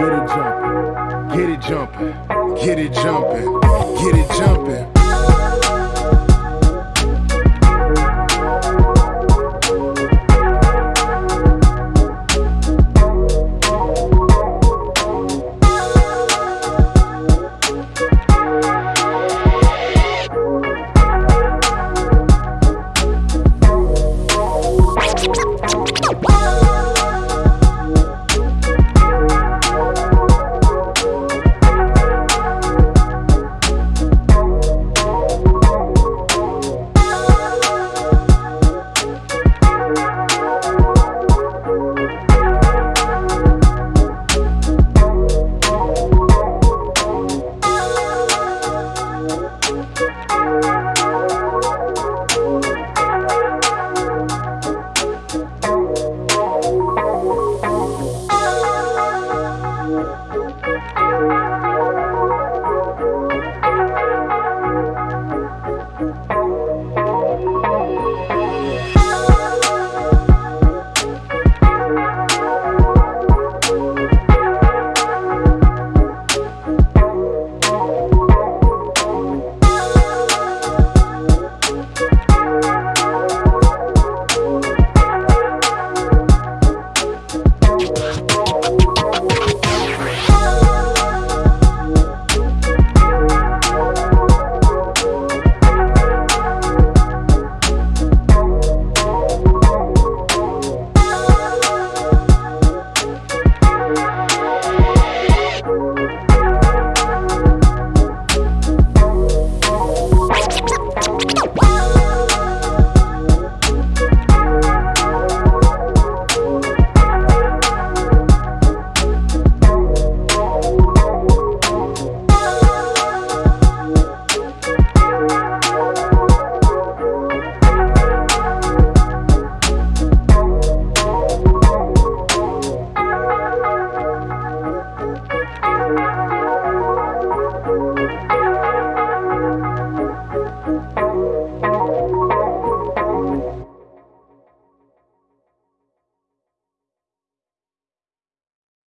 Get it jumping. Get it jumping. Get it jumping. Get